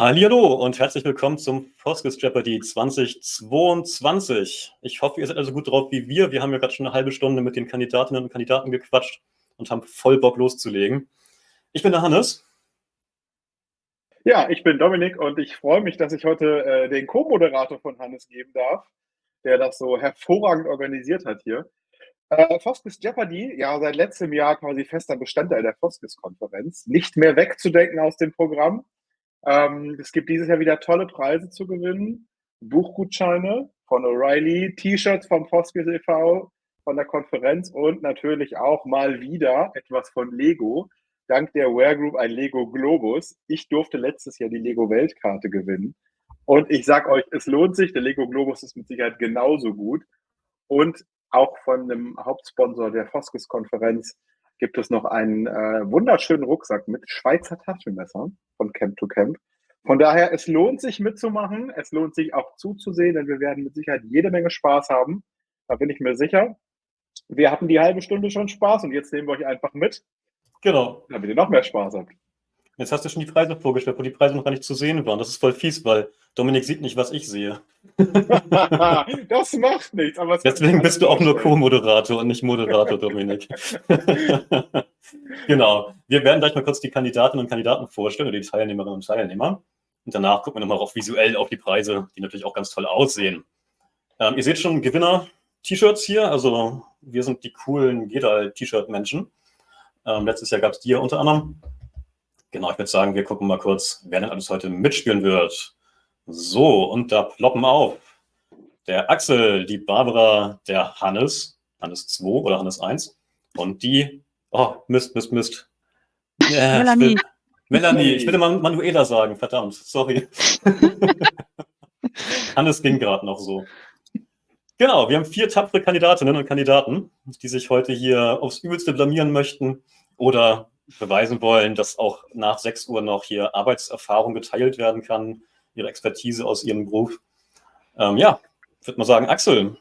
Hallo und herzlich willkommen zum Foskes Jeopardy 2022. Ich hoffe, ihr seid also gut drauf wie wir. Wir haben ja gerade schon eine halbe Stunde mit den Kandidatinnen und Kandidaten gequatscht und haben voll Bock loszulegen. Ich bin der Hannes. Ja, ich bin Dominik und ich freue mich, dass ich heute äh, den Co-Moderator von Hannes geben darf, der das so hervorragend organisiert hat hier. Äh, Foskes Jeopardy, ja, seit letztem Jahr quasi fester Bestandteil der Foskes-Konferenz. Nicht mehr wegzudenken aus dem Programm. Ähm, es gibt dieses Jahr wieder tolle Preise zu gewinnen. Buchgutscheine von O'Reilly, T-Shirts vom Foskes e.V., von der Konferenz und natürlich auch mal wieder etwas von Lego. Dank der Wear Group ein Lego Globus. Ich durfte letztes Jahr die Lego Weltkarte gewinnen. Und ich sag euch, es lohnt sich. Der Lego Globus ist mit Sicherheit genauso gut. Und auch von dem Hauptsponsor der Foskes-Konferenz gibt es noch einen äh, wunderschönen Rucksack mit Schweizer Taschenmesser von Camp to Camp. Von daher, es lohnt sich mitzumachen, es lohnt sich auch zuzusehen, denn wir werden mit Sicherheit jede Menge Spaß haben. Da bin ich mir sicher. Wir hatten die halbe Stunde schon Spaß und jetzt nehmen wir euch einfach mit. Genau. Damit ihr noch mehr Spaß habt. Jetzt hast du schon die Preise vorgestellt, wo die Preise noch gar nicht zu sehen waren. Das ist voll fies, weil Dominik sieht nicht, was ich sehe. das macht nichts. Aber Deswegen bist du auch nur Co-Moderator und nicht Moderator, Dominik. genau. Wir werden gleich mal kurz die Kandidatinnen und Kandidaten vorstellen, oder die Teilnehmerinnen und Teilnehmer. Und danach gucken wir nochmal auch visuell auf die Preise, die natürlich auch ganz toll aussehen. Ähm, ihr seht schon Gewinner-T-Shirts hier. Also wir sind die coolen Gedal-T-Shirt-Menschen. Ähm, letztes Jahr gab es die hier unter anderem. Genau, ich würde sagen, wir gucken mal kurz, wer denn alles heute mitspielen wird. So, und da ploppen auf der Axel, die Barbara, der Hannes, Hannes 2 oder Hannes 1 und die, oh, Mist, Mist, Mist. Ja, Melanie. Will, Melanie, ich will mal Manuela sagen, verdammt, sorry. Hannes ging gerade noch so. Genau, wir haben vier tapfere Kandidatinnen und Kandidaten, die sich heute hier aufs Übelste blamieren möchten oder beweisen wollen, dass auch nach 6 Uhr noch hier Arbeitserfahrung geteilt werden kann, ihre Expertise aus ihrem Beruf. Ähm, ja, ich würde mal sagen, Axel,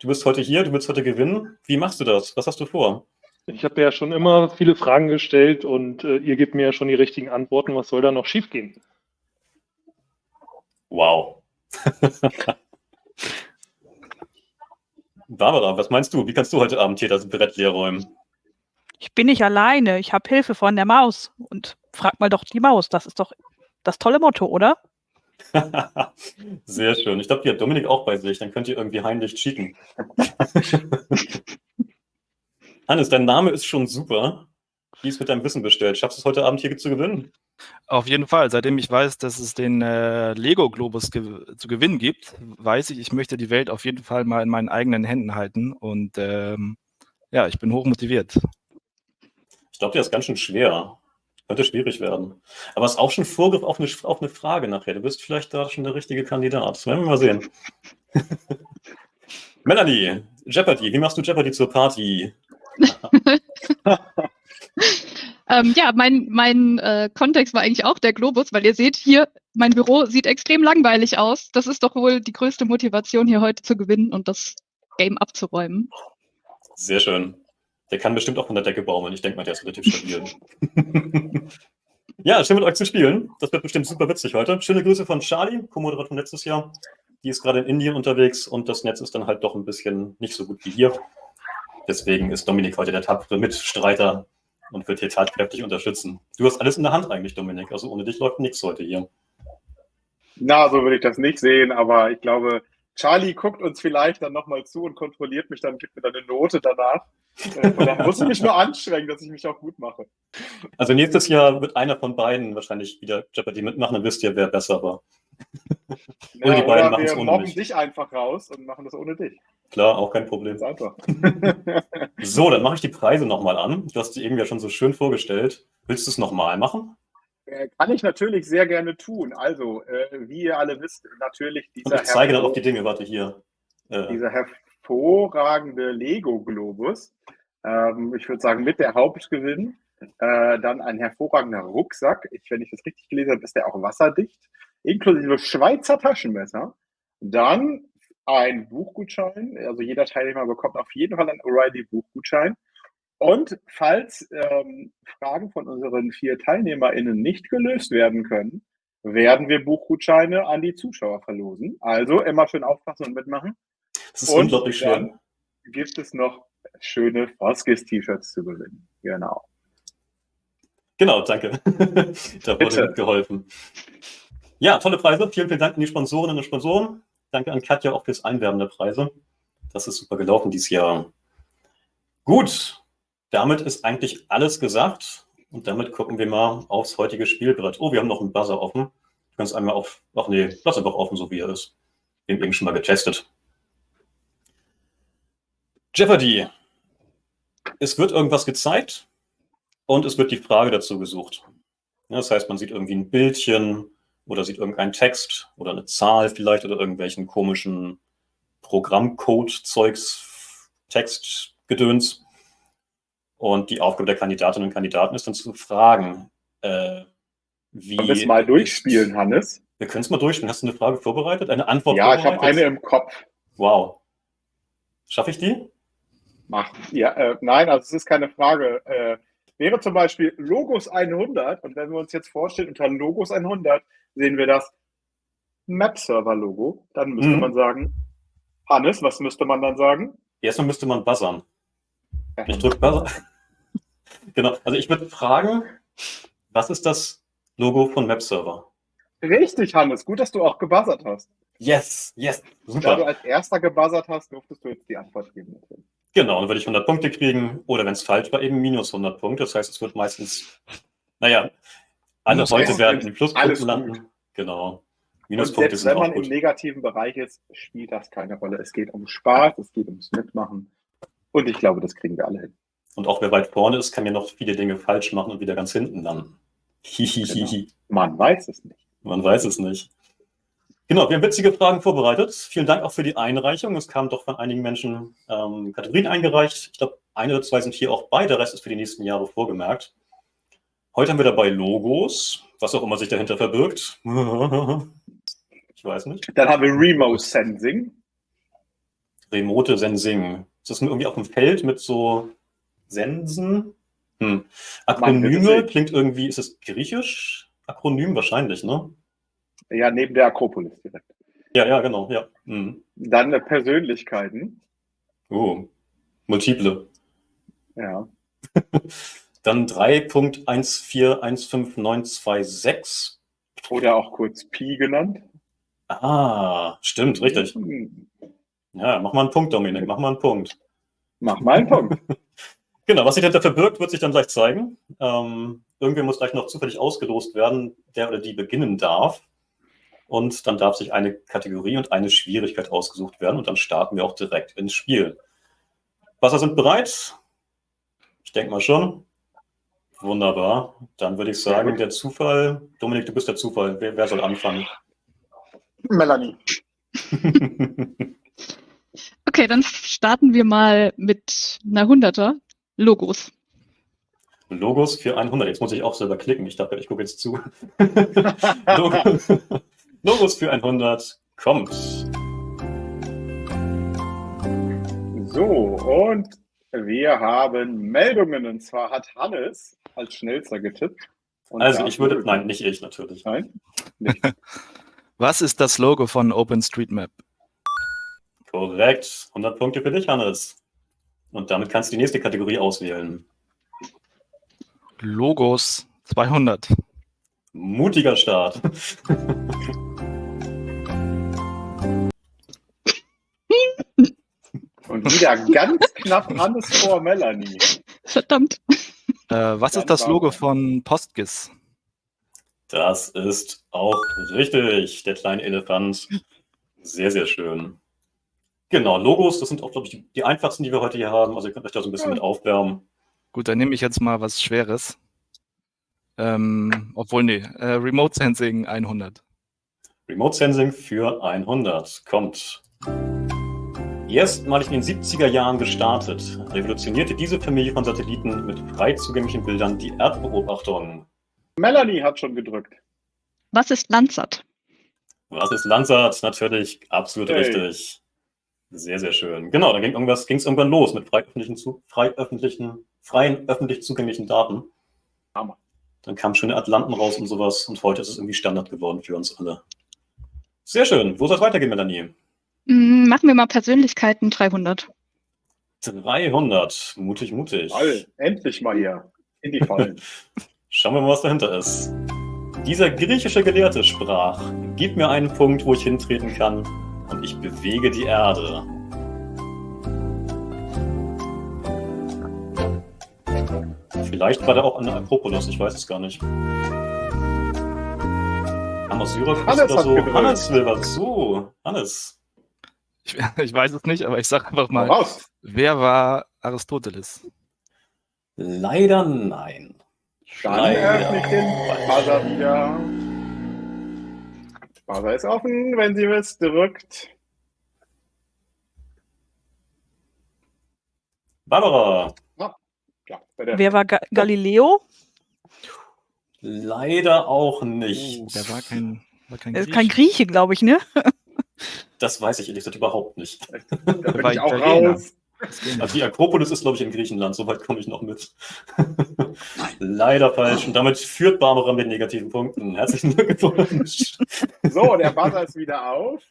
du bist heute hier, du willst heute gewinnen. Wie machst du das? Was hast du vor? Ich habe ja schon immer viele Fragen gestellt und äh, ihr gebt mir ja schon die richtigen Antworten. Was soll da noch schiefgehen? Wow. Barbara, was meinst du? Wie kannst du heute Abend hier das Brett leer räumen? Ich bin nicht alleine. Ich habe Hilfe von der Maus. Und frag mal doch die Maus. Das ist doch das tolle Motto, oder? Sehr schön. Ich glaube, die hat Dominik auch bei sich. Dann könnt ihr irgendwie heimlich cheaten. Hannes, dein Name ist schon super. Wie ist mit deinem Wissen bestellt? Schaffst du es heute Abend hier zu gewinnen? Auf jeden Fall. Seitdem ich weiß, dass es den äh, Lego-Globus ge zu gewinnen gibt, weiß ich, ich möchte die Welt auf jeden Fall mal in meinen eigenen Händen halten. Und ähm, ja, ich bin hoch motiviert. Ich glaube, der ist ganz schön schwer. Könnte schwierig werden. Aber es ist auch schon Vorgriff auf eine, auf eine Frage nachher. Du bist vielleicht da schon der richtige Kandidat. Das werden wir mal sehen. Melanie, Jeopardy, wie machst du Jeopardy zur Party? ähm, ja, mein, mein äh, Kontext war eigentlich auch der Globus, weil ihr seht hier, mein Büro sieht extrem langweilig aus. Das ist doch wohl die größte Motivation, hier heute zu gewinnen und das Game abzuräumen. Sehr schön. Der kann bestimmt auch von der Decke baumeln. Ich denke mal, der ist relativ stabil. ja, schön mit euch zu spielen. Das wird bestimmt super witzig heute. Schöne Grüße von Charlie, Co-Moderator von letztes Jahr. Die ist gerade in Indien unterwegs und das Netz ist dann halt doch ein bisschen nicht so gut wie hier. Deswegen ist Dominik heute der tapfere Mitstreiter und wird hier tatkräftig unterstützen. Du hast alles in der Hand eigentlich, Dominik. Also ohne dich läuft nichts heute hier. Na, so würde ich das nicht sehen, aber ich glaube, Charlie guckt uns vielleicht dann nochmal zu und kontrolliert mich dann, gibt mir dann eine Note danach. Äh, und dann muss ich mich nur anstrengen, dass ich mich auch gut mache. Also nächstes Jahr wird einer von beiden wahrscheinlich wieder Jeopardy mitmachen, dann wisst ihr, wer besser war. Ja, oder die beiden machen es ohne mobben mich. dich einfach raus und machen das ohne dich. Klar, auch kein Problem. einfach. so, dann mache ich die Preise nochmal an. Du hast die eben ja schon so schön vorgestellt. Willst du es nochmal machen? Äh, kann ich natürlich sehr gerne tun. Also, äh, wie ihr alle wisst, natürlich dieser. Und ich zeige dann auch die Dinge, warte hier. Äh. Dieser hervorragende Lego-Globus. Ähm, ich würde sagen, mit der Hauptgewinn. Äh, dann ein hervorragender Rucksack. Ich, wenn ich das richtig gelesen habe, ist der auch wasserdicht. Inklusive Schweizer Taschenmesser. Dann ein Buchgutschein. Also jeder Teilnehmer bekommt auf jeden Fall einen O'Reilly-Buchgutschein. Und falls ähm, Fragen von unseren vier TeilnehmerInnen nicht gelöst werden können, werden wir Buchgutscheine an die Zuschauer verlosen. Also immer schön aufpassen und mitmachen. Das ist unglaublich schön. gibt es noch schöne Foskis-T-Shirts zu gewinnen. Genau. Genau, danke. da wurde Bitte. mitgeholfen. Ja, tolle Preise. Vielen, vielen Dank an die Sponsorinnen und Sponsoren. Danke an Katja auch fürs Einwerben der Preise. Das ist super gelaufen dieses Jahr. Gut, damit ist eigentlich alles gesagt. Und damit gucken wir mal aufs heutige Spielbrett. Oh, wir haben noch einen Buzzer offen. Du kannst einmal auf. Ach nee, lass einfach offen, so wie er ist. Den eben schon mal getestet. Jeopardy. Es wird irgendwas gezeigt und es wird die Frage dazu gesucht. Das heißt, man sieht irgendwie ein Bildchen oder sieht irgendeinen Text oder eine Zahl vielleicht oder irgendwelchen komischen Programmcode-Zeugs, Textgedöns. Und die Aufgabe der Kandidatinnen und Kandidaten ist dann zu fragen, äh, wie. Wollen wir es mal durchspielen, Hannes? Wir können es mal durchspielen. Hast du eine Frage vorbereitet? Eine Antwort Ja, ich habe vorbereitet? eine im Kopf. Wow. Schaffe ich die? Mach. Ja, äh, nein, also es ist keine Frage. Äh, wäre zum Beispiel Logos 100 und wenn wir uns jetzt vorstellen, unter Logos 100 sehen wir das Map-Server-Logo, dann müsste Mhm. man sagen, Hannes, was müsste man dann sagen? Erstmal müsste man buzzern. Ich drücke Buzzer. genau. Also ich würde fragen, was ist das Logo von Map-Server? Richtig, Hannes, gut, dass du auch gebuzzert hast. Yes, yes. Da du Super. als erster gebuzzert hast, durftest du jetzt die Antwort geben. Genau, dann würde ich 100 Punkte kriegen. Oder wenn es falsch war, eben minus 100 Punkte. Das heißt, es wird meistens, naja, alle Minus heute werden in Pluspunkten gut. landen. Genau. Minuspunkte selbst sind wenn man im gut. negativen Bereich ist, spielt das keine Rolle. Es geht um Spaß, es geht ums Mitmachen. Und ich glaube, das kriegen wir alle hin. Und auch wer weit vorne ist, kann ja noch viele Dinge falsch machen und wieder ganz hinten landen. Hihihihi. Man weiß es nicht. Man weiß es nicht. Genau, wir haben witzige Fragen vorbereitet. Vielen Dank auch für die Einreichung. Es kamen doch von einigen Menschen ähm, Kategorien eingereicht. Ich glaube, eine oder zwei sind hier auch bei, der Rest ist für die nächsten Jahre vorgemerkt. Heute haben wir dabei Logos, was auch immer sich dahinter verbirgt. Ich weiß nicht. Dann haben wir Remote Sensing. Remote Sensing. Ist das irgendwie auf dem Feld mit so Sensen? Hm. Akronyme klingt irgendwie, ist es griechisch? Akronym wahrscheinlich, ne? Ja, neben der Akropolis direkt. Ja, ja, genau, ja. Hm. Dann äh, Persönlichkeiten. Oh, multiple. Ja. Dann 3.1415926. Oder auch kurz Pi genannt. Ah, stimmt, richtig. Ja, mach mal einen Punkt, Dominik, mach mal einen Punkt. Mach mal einen Punkt. Genau, was sich dahinter verbirgt, wird sich dann gleich zeigen. Ähm, irgendwer muss gleich noch zufällig ausgelost werden, der oder die beginnen darf. Und dann darf sich eine Kategorie und eine Schwierigkeit ausgesucht werden. Und dann starten wir auch direkt ins Spiel. Wasser sind bereit? Ich denke mal schon. Wunderbar. Dann würde ich sagen, der Zufall. Dominik, du bist der Zufall. Wer, wer soll anfangen? Melanie. Okay, dann starten wir mal mit einer Hunderter. Logos. Logos für 100. Jetzt muss ich auch selber klicken. Ich dachte, ich gucke jetzt zu. Logos, Logos für 100 kommt. So, und wir haben Meldungen. Und zwar hat Hannes als schnellster getippt. Und Also ich würde, nein, nicht ich natürlich. Nein? Nicht. Was ist das Logo von OpenStreetMap? Korrekt. 100 Punkte für dich, Hannes. Und damit kannst du die nächste Kategorie auswählen. Logos 200. Mutiger Start. Und wieder ganz knapp Hannes vor Melanie. Verdammt. Äh, was Dann ist das Logo von Postgis? Das ist auch richtig, der kleine Elefant. Sehr, sehr schön. Genau, Logos, das sind auch, glaube ich, die, die einfachsten, die wir heute hier haben. Also ihr könnt euch da so ein bisschen mit aufwärmen. Gut, dann nehme ich jetzt mal was Schweres. Ähm, obwohl, nee, äh, Remote Sensing 100. Remote Sensing für 100 kommt. Erstmalig in den 70er Jahren gestartet, revolutionierte diese Familie von Satelliten mit frei zugänglichen Bildern die Erdbeobachtung. Melanie hat schon gedrückt. Was ist Landsat? Was ist Landsat? Natürlich absolut Hey. richtig. Sehr, sehr schön. Genau, dann ging irgendwas, ging es irgendwann los mit frei öffentlichen, zu, frei öffentlichen, freien öffentlich zugänglichen Daten. Hammer. Dann kamen schöne Atlanten raus und sowas. Und heute ist es irgendwie Standard geworden für uns alle. Sehr schön. Wo soll es weitergehen, Melanie? Mm, Machen wir mal Persönlichkeiten 300. 300. Mutig, mutig. All, endlich mal hier. In die Fallen. Schauen wir mal, was dahinter ist. Dieser griechische Gelehrte sprach, gib mir einen Punkt, wo ich hintreten kann, und ich bewege die Erde. Vielleicht war der auch an der Akropolis, ich weiß es gar nicht. Hannes Syrakus Hannes oder hat so. gedrückt. Hannes will was. So, Hannes. Ich, ich weiß es nicht, aber ich sage einfach Mal raus. wer war Aristoteles? Leider nein. Dann Leider. Buzzer wieder. Buzzer ist offen, wenn sie es drückt. Barbara. Ja, bitte. Wer war Ga Galileo? Leider auch nicht. Oh, der war kein, war kein Er ist Griech. kein Grieche, glaube ich, ne? Das weiß ich ehrlich gesagt überhaupt nicht. Da bin ich auch Italiener. raus. Also die Akropolis ist, glaube ich, in Griechenland. Soweit komme ich noch mit. Leider falsch. Und damit führt Barbara mit negativen Punkten. Herzlichen Glückwunsch. So, der Buzzer ist wieder auf.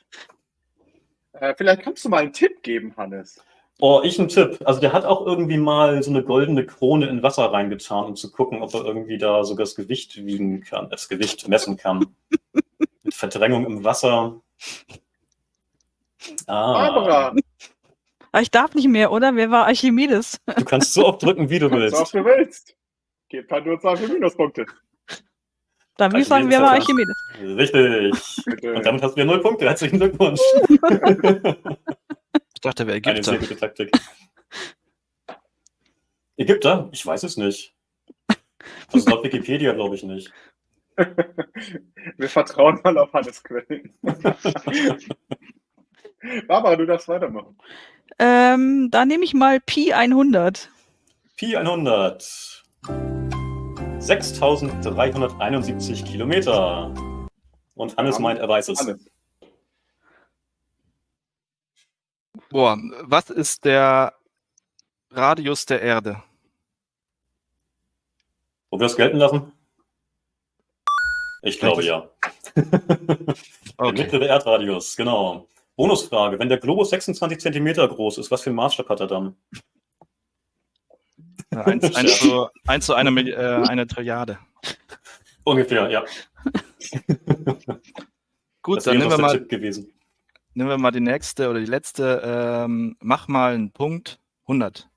Äh, vielleicht kannst du mal einen Tipp geben, Hannes. Oh, ich ein Tipp. Also der hat auch irgendwie mal so eine goldene Krone in Wasser reingetan, um zu gucken, ob er irgendwie da sogar das Gewicht wiegen kann, das Gewicht messen kann. Mit Verdrängung im Wasser. Ah, Barbara, Aber ich darf nicht mehr, oder? Wer war Archimedes? du kannst so oft drücken, wie du so oft willst. du willst. Gebt halt nur zwei für Minuspunkte. Dann würde ich sagen, wer war Archimedes? Richtig. Und damit hast du wieder null Punkte. Herzlichen Glückwunsch. Ich dachte, er wäre Eine sehr Ägypter. gute Taktik. Ägypter? Ich weiß es nicht. Also laut Wikipedia glaube ich nicht. Wir vertrauen mal auf Hannes Quellen. Barbara, du darfst weitermachen. Ähm, da nehme ich mal Pi 100. Pi 100. 6371 Kilometer. Und Hannes meint, er weiß es. Hannes. Boah, was ist der Radius der Erde? Wollen wir das gelten lassen? Ich glaube ja. Der Okay. mittlere Erdradius, genau. Bonusfrage. Wenn der Globus 26 Zentimeter groß ist, was für einen Maßstab hat er dann? Eins, eins, zu, eins zu einer, Milli- äh, einer Trilliarde. Ungefähr, ja. Gut, das dann nehmen wir, mal, nehmen wir mal die nächste oder die letzte. Ähm, mach mal einen Punkt 100.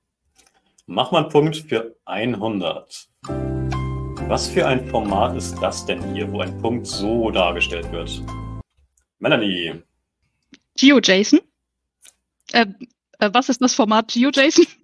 Mach mal einen Punkt für 100. Was für ein Format ist das denn hier, wo ein Punkt so dargestellt wird? Melanie, GeoJSON. Äh, äh, was ist das Format GeoJSON?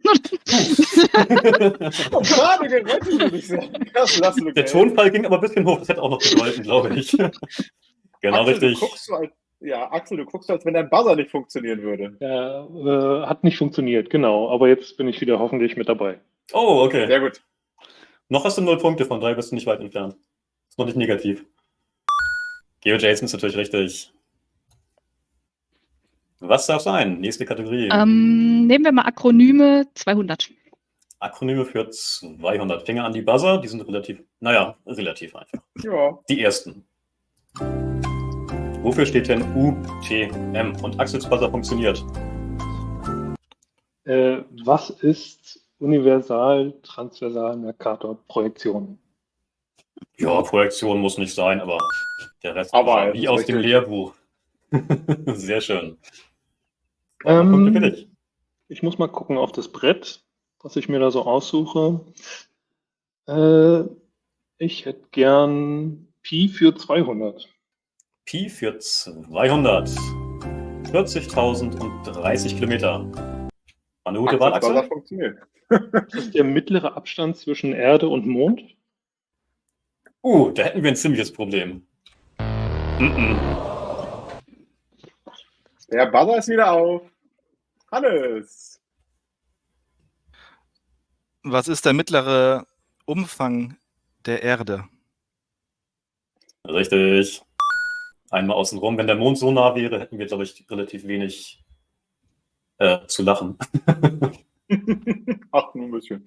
Oh, gerade gerettet, würde ich sagen. Das lassen wir der. Tonfall ging aber ein bisschen hoch. Das hätte auch noch gegolten, glaube ich. genau Axel, richtig. Du als, ja, Axel, du guckst so, als wenn dein Buzzer nicht funktionieren würde. Ja, äh, hat nicht funktioniert, genau. Aber jetzt bin ich wieder hoffentlich mit dabei. Oh, okay. Sehr gut. Noch hast du null Punkte, von daher bist du nicht weit entfernt. Ist noch nicht negativ. GeoJSON ist natürlich richtig. Was darf sein? Nächste Kategorie. ähm, nehmen wir mal Akronyme 200. Akronyme für 200. Finger an die Buzzer, die sind relativ, naja, relativ einfach. Ja. Die ersten. Wofür steht denn UTM? Und Axels Buzzer funktioniert. Äh, was ist Universal-Transversal-Mercator-Projektion? Ja, Projektion muss nicht sein, aber der Rest Aber es wie ist aus dem. Lehrbuch. Sehr schön. Punkte Ähm, dich. ich muss mal gucken auf das Brett, was ich mir da so aussuche. Äh, ich hätte gern Pi für 200. Pi für 200. 40.030 Kilometer. War eine gute Wahl, Axels Buzzer Axel? funktioniert. Das ist der mittlere Abstand zwischen Erde und Mond. Uh, da hätten wir ein ziemliches Problem. Mhm. Der Buzzer ist wieder auf. Hannes. Was ist der mittlere Umfang der Erde? Richtig. Einmal außen rum. Wenn der Mond so nah wäre, hätten wir, glaube ich, relativ wenig äh, zu lachen. Ach, nur ein bisschen.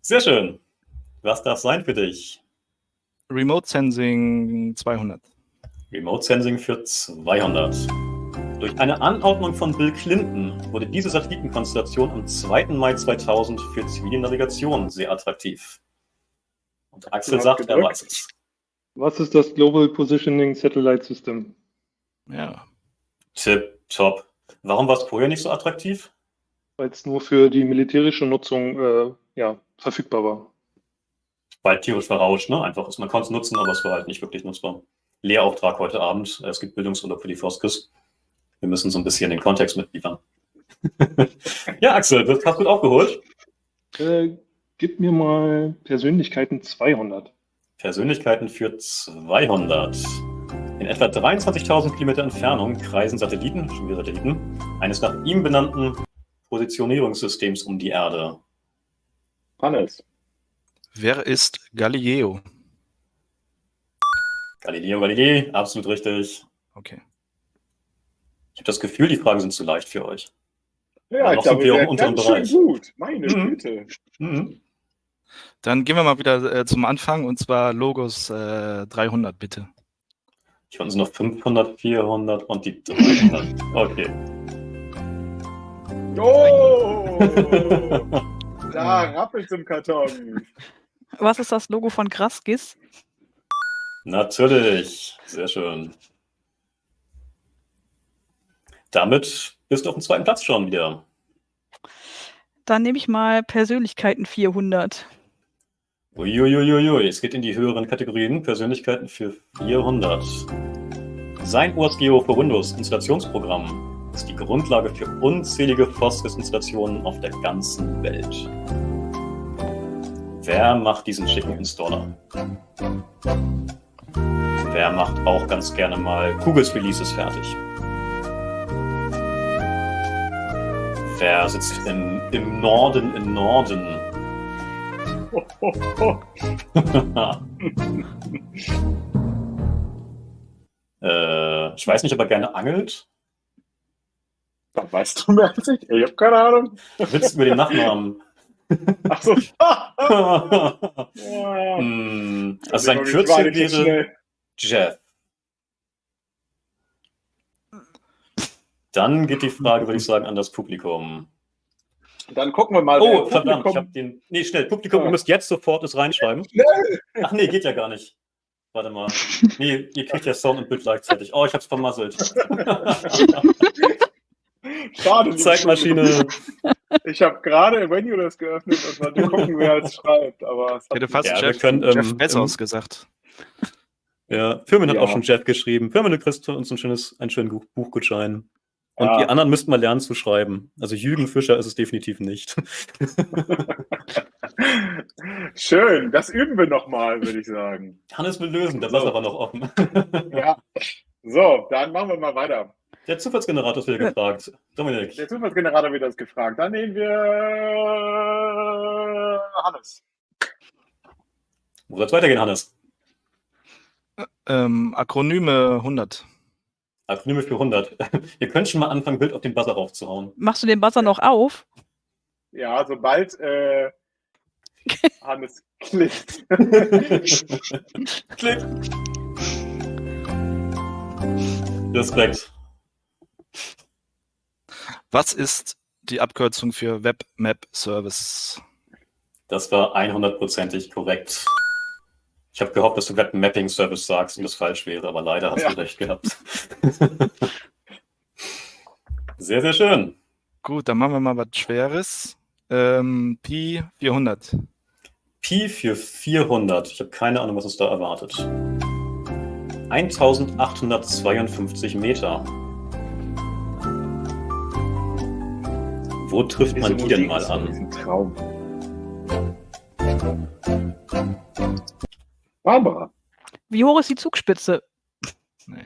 Sehr schön. Was darf sein für dich? Remote Sensing 200. Remote Sensing für 200. Durch eine Anordnung von Bill Clinton wurde diese Satellitenkonstellation am 2. Mai 2000 für zivile Navigation sehr attraktiv. Und Axel sagt, er gedrückt. weiß es. Was ist das Global Positioning Satellite System? Ja. Tip, top. Warum war es vorher nicht so attraktiv? Weil es nur für die militärische Nutzung äh, ja, verfügbar war. Weil tierisch verrauscht, ne? Einfach ist, man konnte es nutzen, aber es war halt nicht wirklich nutzbar. Lehrauftrag heute Abend. Es gibt Bildungsurlaub für die Foskes. Wir müssen so ein bisschen den Kontext mitliefern. ja, Axel, das hast du gut aufgeholt. Äh, gib mir mal Persönlichkeiten 200. Persönlichkeiten für 200. In etwa 23.000 Kilometer Entfernung kreisen Satelliten, schon wieder Satelliten, eines nach ihm benannten Positionierungssystems um die Erde. Hannes. Wer ist Galileo? Galileo Galilei, absolut richtig. Okay. Ich habe das Gefühl, die Fragen sind zu leicht für euch. Ja, ich glaube, sind wir im unteren ganz schön Bereich. gut. Meine Mhm. Güte. Mhm. Dann gehen wir mal wieder äh, zum Anfang und zwar Logos äh, 300, bitte. Ich fand es noch 500, 400 und die 300. Okay. Oh! da rappelt im Karton. Was ist das Logo von Graskis? Natürlich. Sehr schön. Damit bist du auf dem zweiten Platz schon wieder. Dann nehme ich mal Persönlichkeiten 400. Uiuiuiui, es geht in die höheren Kategorien. Persönlichkeiten für 400. Sein OSGeo für Windows Installationsprogramm ist die Grundlage für unzählige Foskes-Installationen auf der ganzen Welt. Wer macht diesen schicken Installer? Wer macht auch ganz gerne mal Kugels Releases fertig? Wer sitzt in, im Norden im Norden? äh, ich weiß nicht, ob er gerne angelt. Da weißt du mehr als ich. Ich habe keine Ahnung. Willst du über den Nachnamen? Achso. Hm, also sein Kürzel wäre. Jeff. Dann geht die Frage, würde ich sagen, an das Publikum. Dann gucken wir mal. Oh, verdammt, ich habe den. Nee, schnell, Publikum, Ja. ihr müsst jetzt sofort es reinschreiben. Schnell! Ach nee, geht ja gar nicht. Warte mal. Nee, ihr kriegt ja Sound und Bild gleichzeitig. Oh, ich hab's vermasselt. Schade. liebe Zeitmaschine. Ich habe gerade Venue das geöffnet und wollte gucken, wer es schreibt. Aber es Ich hätte fast Ja, Jeff, können, Jeff ähm, Bezos ähm, gesagt. Ja, Firmen hat Ja. auch schon Jeff geschrieben. Firmen, du kriegst uns ein schönes, einen schönen Buch- Buchgutschein. Und Ja. die anderen müssten mal lernen zu schreiben. Also Jürgen Fischer ist es definitiv nicht. Schön, das üben wir nochmal, würde ich sagen. Hannes will lösen, der war So. aber noch offen. Ja. So, dann machen wir mal weiter. Der Zufallsgenerator ist wieder gefragt. Dominik. Der Zufallsgenerator wird das gefragt. Dann nehmen wir Hannes. Wo soll es weitergehen, Hannes? Ähm, Akronyme 100. Akronyme für 100. Ihr könnt schon mal anfangen, Bild auf den Buzzer raufzuhauen. Machst du den Buzzer noch auf? Ja, sobald äh, Hannes klickt. Klick. Respekt. Was ist die Abkürzung für Web Map Service? Das war 100%ig korrekt. Ich habe gehofft, dass du Web Mapping Service sagst und das falsch wäre, aber leider hast Ja. du recht gehabt. sehr, sehr schön. Gut, dann machen wir mal was Schweres. Ähm, Pi 400. Pi für 400. Ich habe keine Ahnung, was uns da erwartet. 1852 Meter. Wo trifft man die denn mal an? Ein Traum. Barbara. Wie hoch ist die Zugspitze? Nee.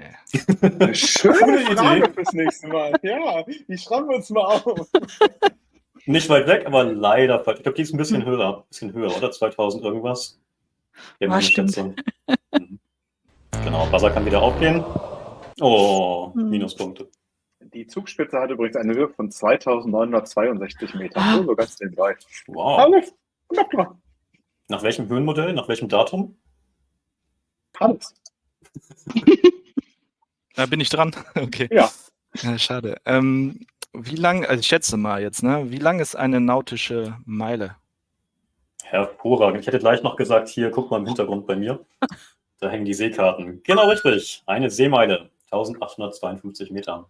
Eine schöne Frage Idee. fürs nächste Mal. Ja, die schreiben wir uns mal auf. Nicht weit weg, aber leider falsch. Ich glaube, die ist ein bisschen höher. Ein bisschen höher, oder? 2000 irgendwas. Ja, Ah, stimmt. Mhm. Genau, Buzzer kann wieder aufgehen. Oh, Hm. Minuspunkte. Die Zugspitze hat übrigens eine Höhe von 2962 Metern. Ah. So, so ganz nebenbei. Wow. Alles. Knapp dran. Nach welchem Höhenmodell? Nach welchem Datum? Hannes. Da bin ich dran. Okay. Ja. Ja, schade. Ähm, wie lang, also ich schätze mal jetzt, ne? Wie lang ist eine nautische Meile? Hervorragend. Ich hätte gleich noch gesagt, hier, guck mal im Hintergrund bei mir. Da hängen die Seekarten. Genau richtig. Eine Seemeile. 1852 Meter.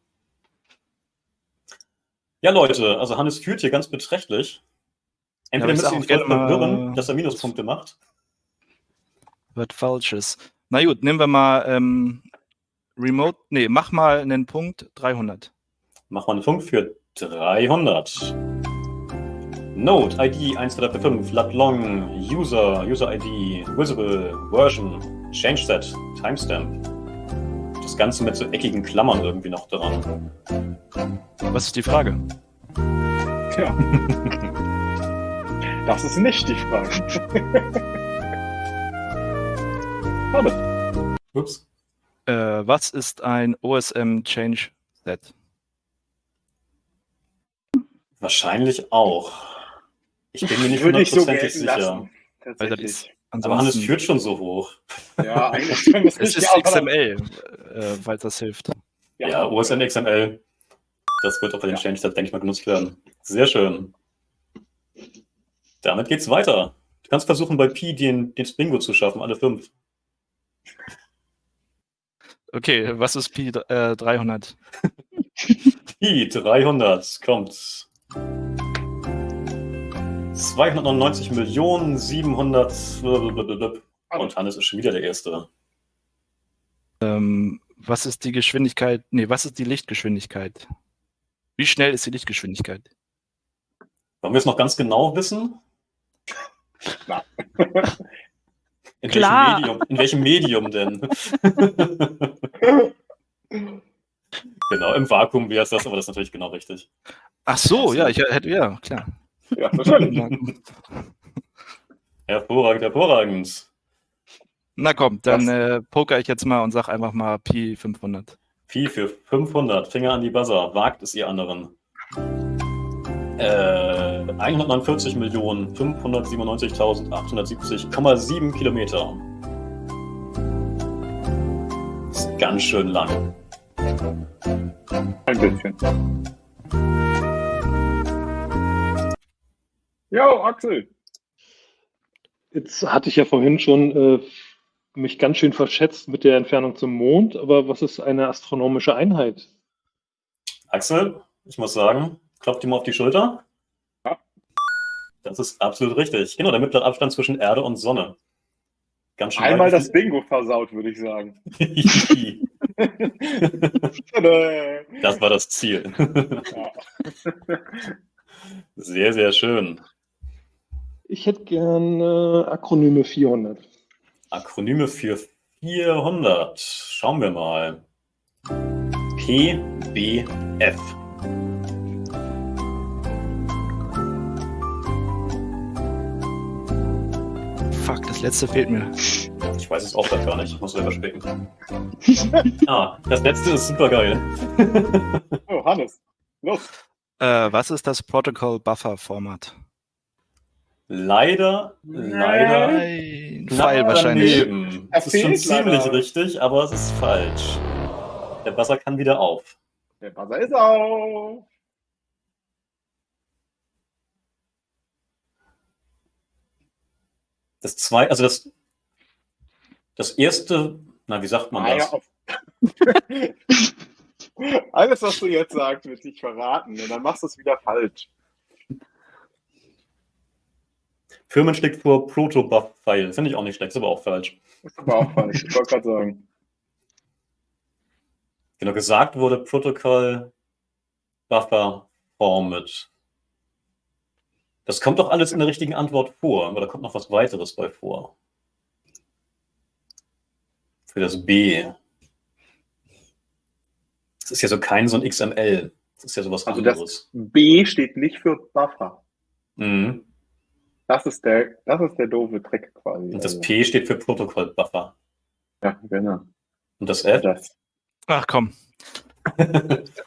Ja, Leute, also Hannes führt hier ganz beträchtlich. Entweder Ja, müsst ihr ihn voll verwirren, dass er Minuspunkte macht. Wird Falsches. Na gut, nehmen wir mal ähm, Remote. Nee, mach mal einen Punkt 300. Mach mal einen Punkt für 300. Node, ID 1235, lat long, User, User ID, Visible, Version, Change Set, Timestamp. Das Ganze mit so eckigen Klammern irgendwie noch dran. Was ist die Frage? Tja. Das ist nicht die Frage. Hannes. Ups. Äh, was ist ein OSM Change Set? Wahrscheinlich auch. Ich bin mir nicht so hundertprozentig gelten sicher. lassen. Tatsächlich. Aber Hannes führt schon so hoch. Ja, eigentlich es Es ist XML, äh, falls das hilft. Ja, OSN XML. Das wird auch bei den Ja. Change Set, denke ich mal, genutzt werden. Sehr schön. Damit geht's weiter. Du kannst versuchen, bei Pi den, den Bingo zu schaffen, alle fünf. Okay, was ist Pi äh, 300? Pi 300 kommt. 299 Millionen 700 und Hannes ist schon wieder der Erste. Ähm, was ist die Geschwindigkeit? Nee, was ist die Lichtgeschwindigkeit? Wie schnell ist die Lichtgeschwindigkeit? Wollen wir es noch ganz genau wissen? In Klar. welchem Medium, in welchem Medium denn? genau, im Vakuum wäre es das, aber das ist natürlich genau richtig. Ach so, ja, ich hätte, ja, klar. Ja, wahrscheinlich. Hervorragend, hervorragend. Na komm, dann äh, poker ich jetzt mal und sag einfach mal Pi 500. Pi für 500, Finger an die Buzzer, wagt es ihr anderen. Äh, 149 Millionen 597.870,7 Kilometer. Ist ganz schön lang. Ein bisschen. Jo, Axel. Jetzt hatte ich ja vorhin schon äh, mich ganz schön verschätzt mit der Entfernung zum Mond, aber was ist eine astronomische Einheit? Axel, ich muss sagen, klopft ihm auf die Schulter. Ja. Das ist absolut richtig. Genau, der mittlere Abstand zwischen Erde und Sonne. Ganz schön Einmal das Bingo versaut, würde ich sagen. Das war das Ziel. Ja. Sehr, sehr schön. Ich hätte gern äh, Akronyme 400. Akronyme für 400. Schauen wir mal. PBF. Das letzte fehlt mir. Ich weiß es auch grad gar nicht. Ich muss selber spicken. ah, das letzte ist super geil. Oh, Hannes. Los. Äh, was ist das Protocol Buffer Format? Leider, leider. Ein knapp Pfeil wahrscheinlich. daneben. Es ist schon ziemlich leider. richtig, aber es ist falsch. Der Buzzer kann wieder auf. Der Buzzer ist auf. Das zwei, also das, das erste, na, wie sagt man Ah, das? ja. Alles, was du jetzt sagst, wird sich verraten. Und dann machst du es wieder falsch. Firmen schlägt vor Proto-Buff-File. Finde ich auch nicht schlecht, ist aber auch falsch. Ist aber auch falsch. Ich wollte gerade sagen. Genau, gesagt wurde Protocol Buffer Format. Das kommt doch alles in der richtigen Antwort vor, aber da kommt noch was weiteres bei vor. Für das B. Das ist ja so kein so ein XML. Das ist ja sowas Also das- anderes. B steht nicht für Buffer. Mhm. Das ist der, das ist der doofe Trick quasi. Und das Also, P steht für Protocol Buffer. Ja, genau. Und das F? Das. Ach komm.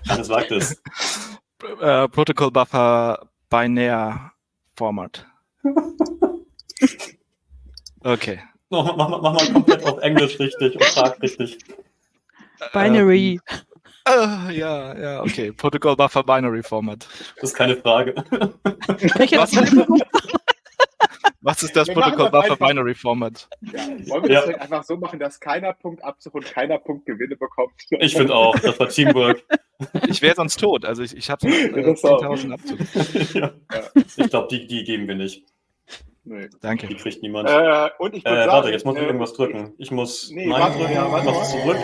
Hannes sagt es. Äh, Protocol Buffer Binär Format. Okay. Mach, mach, mach, mach mal komplett auf Englisch richtig und frag richtig. Binary. Äh, ja, ja, okay. Protocol Buffer Binary Format. Das ist keine Frage. Was? Was ist das Protocol Buffer einfach. Binary Format? Ja. Wollen wir Ja. das einfach so machen, dass keiner Punktabzug und keiner Punktgewinne bekommt? Ich finde auch, das war Teamwork. Ich wäre sonst tot. Also ich, ich habe äh, Das auch. 10.000 Abzug. ja. Ich glaube, die, die geben wir nicht. Nee. Danke. Die kriegt niemand. Äh, und ich Äh, sagen, warte, jetzt muss ich äh, irgendwas drücken. Ich muss Nee, Nein drücken, ja, mach mal. zurück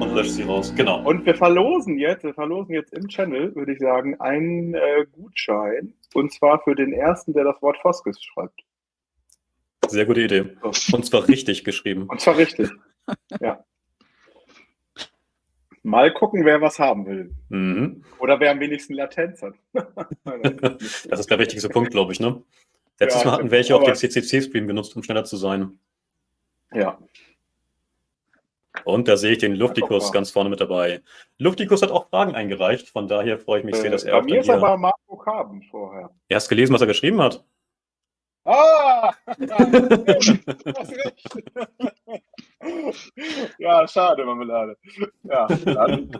und lösche sie raus. Genau. Und wir verlosen jetzt, wir verlosen jetzt im Channel, würde ich sagen, einen äh, Gutschein. Und zwar für den ersten, der das Wort Foskes schreibt. Sehr gute Idee. Und zwar richtig geschrieben. Und zwar richtig. ja. Mal gucken, wer was haben will. Mhm. Oder wer am wenigsten Latenz hat. Das ist der wichtigste Punkt, glaube ich, ne? Letztes Ja, Mal hatten welche auch den CCC-Stream genutzt, um schneller zu sein. ja. Und da sehe ich den Luftikus ganz vorne mit dabei. Luftikus hat auch Fragen eingereicht, von daher freue ich mich sehr, dass Äh, er bei auch mir dann ist aber Marco Karben vorher. Er hast gelesen, was er geschrieben hat? Ah! Hast recht. Ja, schade, Marmelade. Ja, dann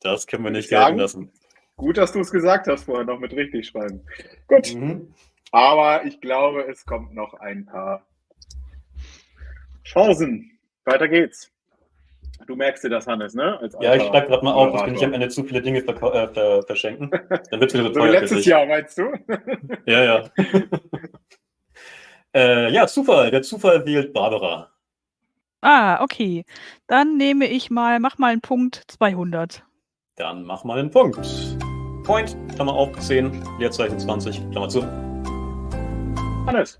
Das können wir nicht Sagen- gelten lassen. gut, dass du es gesagt hast vorher noch mit richtig schreiben. Gut, Mhm. aber ich glaube, es kommt noch ein paar Chancen. Weiter geht's. Du merkst dir das, Hannes, ne? Als Ja, ich schreibe gerade mal auf, dass wir nicht am Ende zu viele Dinge verkau- äh, ver verschenken. Dann wird es wieder so teuer letztes. Jahr, meinst du? Ja, ja. äh, ja, Zufall. Der Zufall wählt Barbara. Ah, okay. Dann nehme ich mal, mach mal einen Punkt 200. Dann mach mal einen Punkt. Point, Klammer auf, 10, Leerzeichen 20, Klammer zu. Hannes.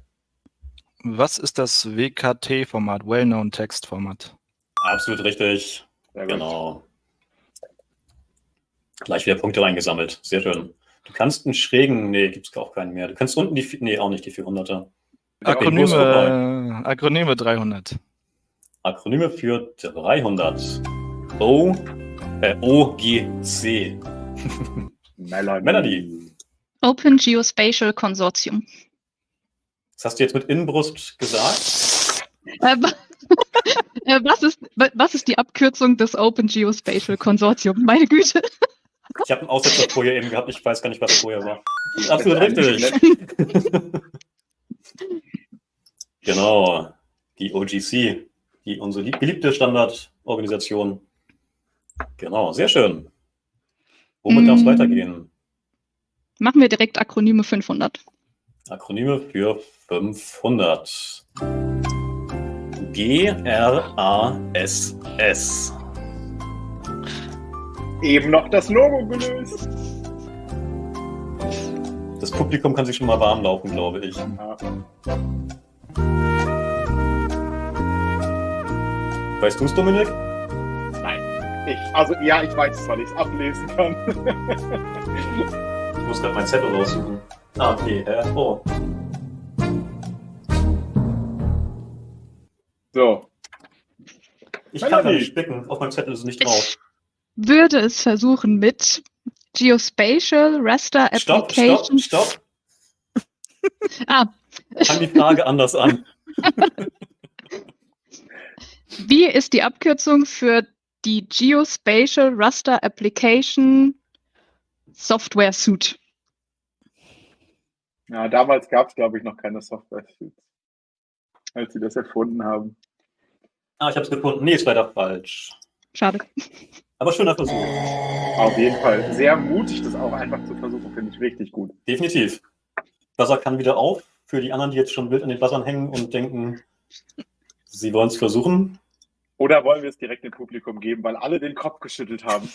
Was ist das WKT-Format? Well-Known Text-Format. Absolut richtig. Sehr gut. Genau. Gleich wieder Punkte reingesammelt. Sehr schön. Du kannst einen schrägen, nee, gibt es auch keinen mehr. Du kannst unten die, vi- nee, auch nicht die 400er. Okay, Akronyme 300. Akronyme für 300. O, äh, OGC. Melanie. Melanie. Open Geospatial Consortium. Das hast du jetzt mit Inbrust gesagt? Äh, äh, was, ist, wa- was ist die Abkürzung des Open Geospatial Consortium? Meine Güte. Ich habe einen Aussetzer vorher eben gehabt, ich weiß gar nicht, was vorher war. Absolut richtig. Genau. Die OGC, die unsere lieb- beliebte Standardorganisation. Genau, sehr schön. Womit darf es Mm. weitergehen? Machen wir direkt Akronyme 500. Akronyme für 500. G-R-A-S-S. Eben noch das Logo gelöst. Das Publikum kann sich schon mal warm laufen, glaube ich. Ja. Weißt du es, Dominik? Ich, also ja, ich weiß es, weil ich es ablesen kann. Ich muss gerade meinen Zettel raussuchen. Ah, okay. Äh, oh. so. Ich kann gar nicht spicken. Auf meinem Zettel ist es nicht drauf. Würde es versuchen mit Geospatial Raster Stopp, stopp, Application. stopp. Ah, Fang die Frage anders an. wie ist die Abkürzung für die Geospatial Raster Application Software Suite? Ja, damals gab es, glaube ich, noch keine software als sie das erfunden haben. Ah, ich habe es gefunden. Nee, ist leider falsch. Schade. Aber schöner Versuch. Auf jeden Fall. Sehr mutig, das auch einfach zu versuchen, finde ich richtig gut. Definitiv. Buzzer kann wieder auf. Für die anderen, die jetzt schon wild an den Buzzern hängen und denken, sie wollen es versuchen. Oder wollen wir es direkt dem Publikum geben, weil alle den Kopf geschüttelt haben?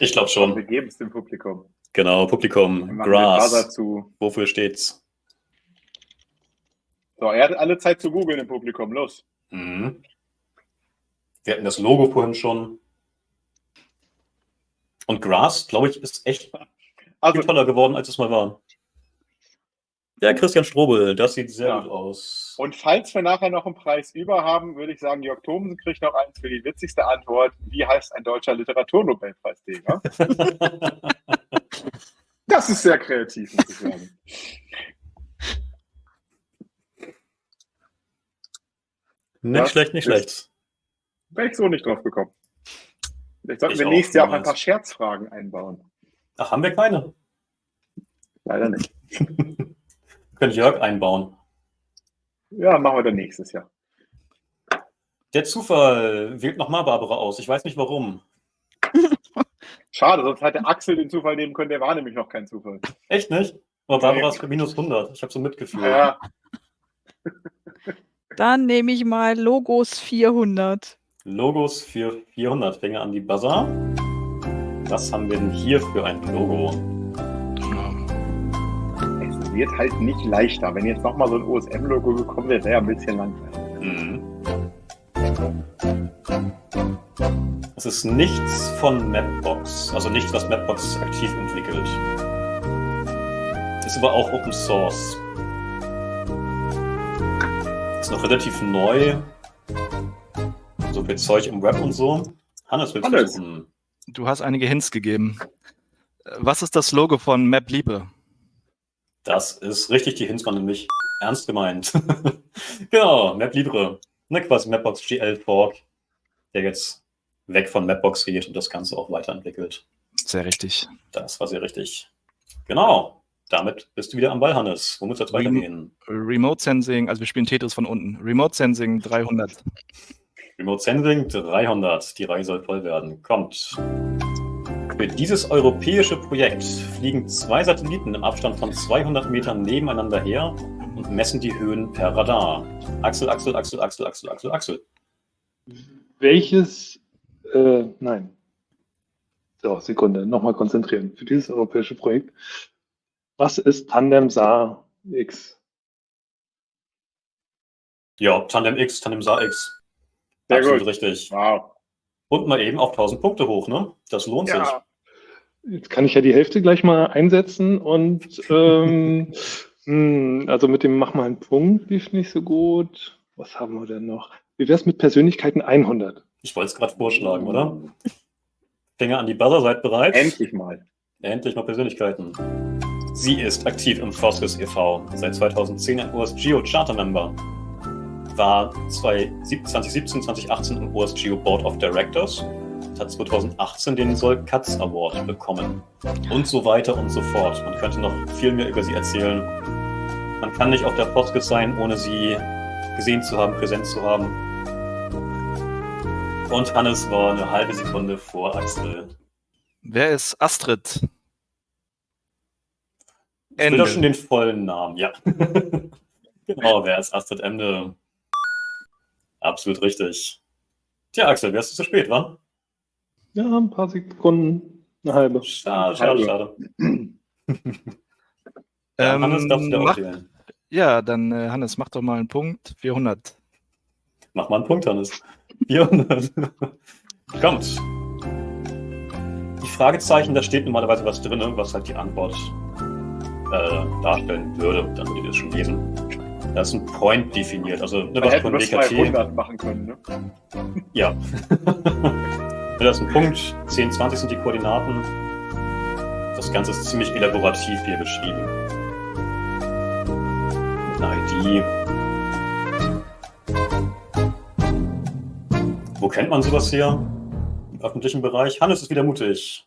ich glaube Wir schon. geben es dem Publikum. Genau, Wir Publikum. zu. Wofür steht's? So, er hat alle Zeit zu googeln im Publikum. Los. Mhm. Wir hatten das Logo vorhin schon. Und Grass, glaube ich, ist echt Also, viel toller geworden, als es mal war. Ja, Christian Strobel, das sieht sehr Ja. gut aus. und falls wir nachher noch einen Preis über haben, würde ich sagen, Jörg Thomsen kriegt noch eins für die witzigste Antwort. Wie heißt ein deutscher Literaturnobelpreisträger? Das ist sehr kreativ, muss ich sagen. Nicht Das schlecht, nicht schlecht. Wäre ich so nicht drauf gekommen. Vielleicht sollten Ich wir auch, nächstes Jahr auch ein paar Scherzfragen einbauen. Ach, haben wir keine? Leider nicht. Können Jörg einbauen. Ja, machen wir dann nächstes Jahr. Der Zufall wählt nochmal Barbara aus. Ich weiß nicht warum. Schade, sonst hätte Axel den Zufall nehmen können, der war nämlich noch kein Zufall. Echt nicht? Aber Barbara ist für minus 100. Ich habe so ein Mitgefühl. Ja, Dann nehme ich mal Logos 400. Logos für 400. Fänge an die Buzzer. Was haben wir denn hier für ein Logo? Wird halt nicht leichter. Wenn jetzt nochmal so ein OSM-Logo gekommen wäre, wäre ja ein bisschen langweilig. Mhm. Es ist nichts von Mapbox, also nichts, was Mapbox aktiv entwickelt. Ist aber auch Open Source. Ist noch relativ neu. So viel Zeug im Web und so. Hannes, willst du? Du hast einige Hints gegeben. Was ist das Logo von Map Liebe? Das ist richtig, die Hints waren nämlich ernst gemeint. genau, Map Libre. Ne, quasi Mapbox GL Fork, der jetzt weg von Mapbox geht und das Ganze auch weiterentwickelt. Sehr richtig. Das war sehr richtig. Genau. Damit bist du wieder am Ball, Hannes. Womit soll es Rem- weitergehen? Remote Sensing, also wir spielen Tetris von unten. Remote Sensing 300. Remote Sensing 300. Die Reihe soll voll werden. Kommt. Für dieses europäische Projekt fliegen zwei Satelliten im Abstand von 200 Metern nebeneinander her und messen die Höhen per Radar. Axel, Axel, Axel, Axel, Axel, Axel, Axel. Welches, äh, nein. So, Sekunde, nochmal konzentrieren. Für dieses europäische Projekt. Was ist Tandem SAR X? Ja, Tandem X, Tandem Sa X. Sehr Absolut gut. richtig. Wow. Und mal eben auf 1000 Punkte hoch, ne? Das lohnt sich. Jetzt kann ich ja die Hälfte gleich mal einsetzen und ähm, hm, also mit dem Mach mal einen Punkt lief nicht so gut. Was haben wir denn noch? Wie wäre es mit Persönlichkeiten 100? Ich wollte es gerade vorschlagen, oder? Finger an die Buzzer, seid bereit? endlich mal. Endlich mal Persönlichkeiten. Sie ist aktiv im Foskes e.V., seit 2010 ein OSGeo Charter Member, war 2017, 2018 im OSGeo Board of Directors hat 2018 den Sol Katz Award bekommen. Und so weiter und so fort. Man könnte noch viel mehr über sie erzählen. Man kann nicht auf der Foskes sein, ohne sie gesehen zu haben, präsent zu haben. Und Hannes war eine halbe Sekunde vor Axel. Wer ist Astrid? Ende. doch schon den vollen Namen, ja. genau, wer ist Astrid Ende? Absolut richtig. Tja, Axel, wärst du zu spät, wa? Ja, ein paar Sekunden, eine halbe. Schade, schade, schade. Ja, Ähm, Hannes darfst du wieder mach, ja, dann äh, Hannes, mach doch mal einen Punkt. 400. Mach mal einen Punkt, Hannes. 400. Kommt. Die Fragezeichen, da steht normalerweise was drin, was halt die Antwort äh, darstellen würde. Dann würdet ihr das schon lesen. Da ist ein Point definiert, also ne, was hätten von. 200 machen können, ne? Ja. da ist ein Punkt, 10, 20 sind die Koordinaten. Das Ganze ist ziemlich elaborativ hier beschrieben. Mit einer ID. Wo kennt man sowas hier? Im öffentlichen Bereich? Hannes ist wieder mutig.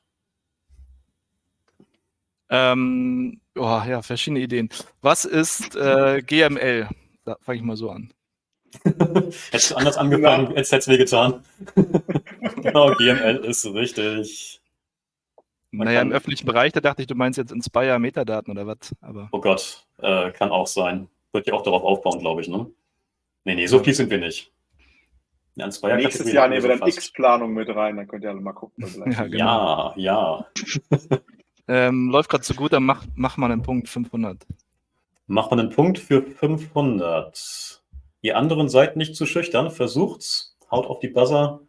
Ähm, oh, ja, verschiedene Ideen. Was ist äh, GML? Da fange ich mal so an. Hättest du anders angefangen, jetzt hätte es wehgetan. genau, GML ist richtig. Man naja, kann- im öffentlichen Bereich, da dachte ich, du meinst jetzt Inspire Metadaten oder was? Aber Oh Gott, äh, kann auch sein. Wird ja auch darauf aufbauen, glaube ich, ne? Nee, nee, so viel sind wir nicht. Ja, Nächstes Jahr nehmen wir dann. X-Planung mit rein, dann könnt ihr alle mal gucken. was vielleicht Ja, genau. Ja, ja. ähm, läuft gerade so gut, dann mach, mach mal einen Punkt 500. Macht man einen Punkt für 500. Ihr anderen seid nicht zu schüchtern, versucht's, haut auf die Buzzer.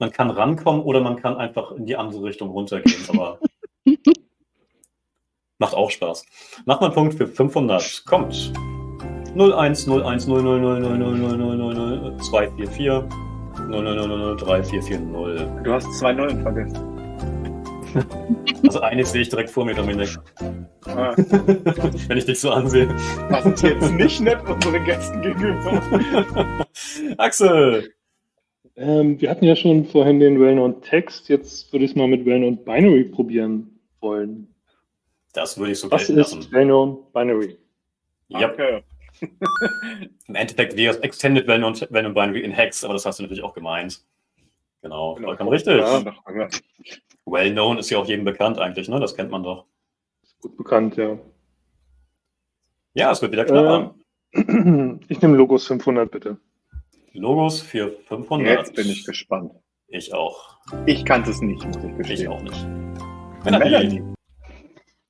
Man kann rankommen oder man kann einfach in die andere Richtung runtergehen, aber macht auch Spaß. Macht mal einen Punkt für 500. Kommt. 01 01 00 00 00 00 00 244 00 00 3440. Du hast zwei Nullen vergessen. Also eines sehe ich direkt vor mir, Dominik. Ah, Wenn ich dich so ansehe. Das ist jetzt nicht nett unseren Gästen gegenüber. Axel! Ähm, wir hatten ja schon vorhin den Well-Known Text, jetzt würde ich es mal mit Well-Known Binary probieren wollen. Das würde ich so Was ist lassen. Well-Known Binary? Ja, Okay. im Endeffekt wäre es Extended Well und Well und Binary in Hex, aber das hast du natürlich auch gemeint. Genau, Genau. vollkommen richtig. Ja. Well known ist ja auch jedem bekannt eigentlich, ne? Das kennt man doch. Gut bekannt, ja. Ja, es wird wieder knapper. Äh, ich nehme Logos 500 bitte. Logos für 500. Jetzt bin ich gespannt. Ich auch. Ich kannte es nicht, muss ich Ich gestehen. auch nicht. Melanie. Melanie.